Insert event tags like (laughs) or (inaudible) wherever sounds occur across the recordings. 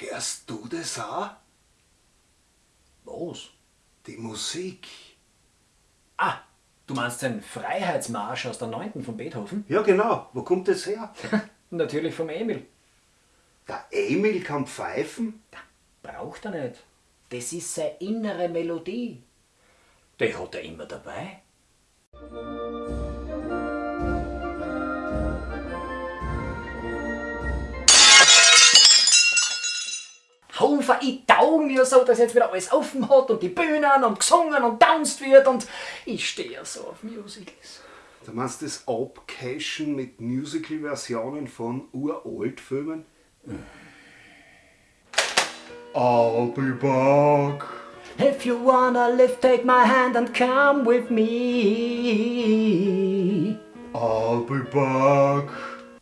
Hörst du das auch? Was? Die Musik. Ah, du meinst den Freiheitsmarsch aus der 9. von Beethoven? Ja, genau. Wo kommt das her? (laughs) Natürlich vom Emil. Der Emil kann pfeifen? Braucht er nicht. Das ist seine innere Melodie. Die hat er immer dabei. Hofer, ich tau mir so, dass jetzt wieder alles offen hat und die Bühnen und gesungen und tanzt wird und ich stehe ja so auf Musicals. Du meinst das Abcashen mit Musical-Versionen von uralt-Filmen? I'll be back. If you wanna live, take my hand and come with me. I'll be back.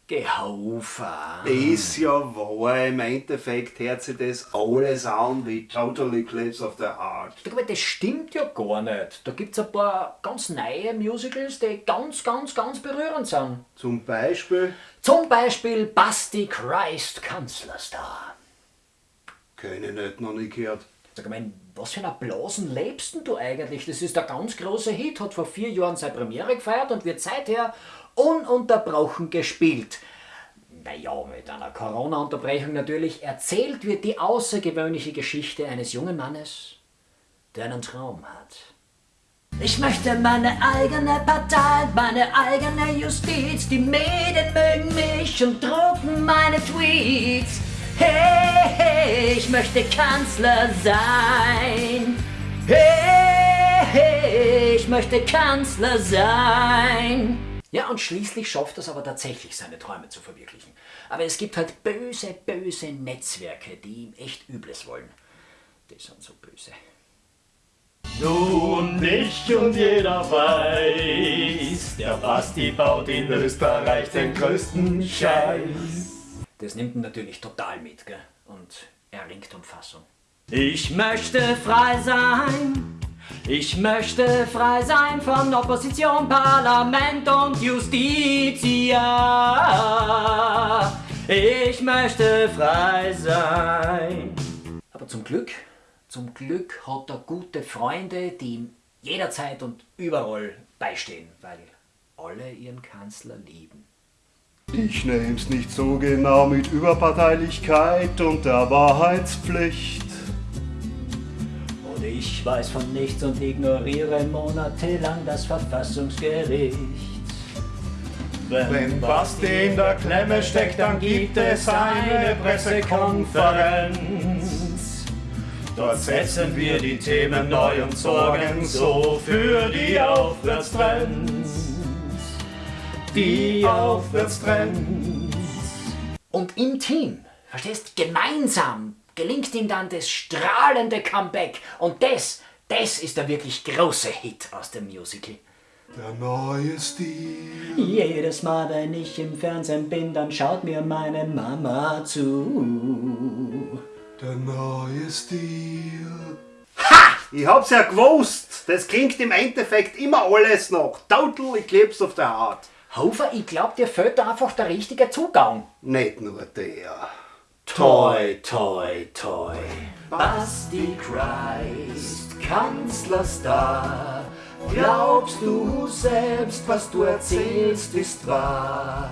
Gehofer. Ist ja wahr, im Endeffekt hört sich das alles an wie Total Eclipse of the Heart. Aber das stimmt ja gar nicht. Da gibt's ein paar ganz neue Musicals, die ganz, ganz, ganz berührend sind. Zum Beispiel, Zum Beispiel Basti Christ Kanzlerstar. keine nicht noch nie gehört. Sag mein, was für einen Blasen lebst denn du eigentlich? Das ist der ganz große Hit, hat vor vier Jahren seine Premiere gefeiert und wird seither ununterbrochen gespielt. Naja, mit einer Corona-Unterbrechung natürlich. Erzählt wird die außergewöhnliche Geschichte eines jungen Mannes, der einen Traum hat. Ich möchte meine eigene Partei, meine eigene Justiz. Die Medien mögen mich und drucken meine Tweets. Hey, ich möchte Kanzler sein. Hey, hey, ich möchte Kanzler sein. Ja, und schließlich schafft es aber tatsächlich, seine Träume zu verwirklichen. Aber es gibt halt böse, böse Netzwerke, die ihm echt Übles wollen. Die sind so böse. Du und ich und jeder weiß, der Basti baut in Österreich den größten Scheiß. Das nimmt ihn natürlich total mit, gell? Und er ringt um Fassung. Ich möchte frei sein. Ich möchte frei sein von Opposition, Parlament und Justitia. Ich möchte frei sein. Aber zum Glück, zum Glück hat er gute Freunde, die ihm jederzeit und überall beistehen, weil alle ihren Kanzler lieben. Ich nehm's nicht so genau mit Überparteilichkeit und der Wahrheitspflicht. Und ich weiß von nichts und ignoriere monatelang das Verfassungsgericht. Wenn Basti in der Klemme steckt, dann gibt es eine Pressekonferenz. Dort setzen wir die Themen neu und sorgen so für die Aufwärtstrends. Die Aufwärtstrends. Und im Team, verstehst, gemeinsam gelingt ihm dann das strahlende Comeback. Und das, das ist der wirklich große Hit aus dem Musical. Der neue Stil. Jedes Mal, wenn ich im Fernsehen bin, dann schaut mir meine Mama zu. Der neue Stil. Ich hab's ja gewusst. Das klingt im Endeffekt immer alles noch. Total Eclipse of the Heart. Hofer, ich glaub, dir fehlt da einfach der richtige Zugang. Nicht nur der. Toi, toi, toi. Basti Christ, Kanzlerstar. Glaubst du selbst, was du erzählst, ist wahr?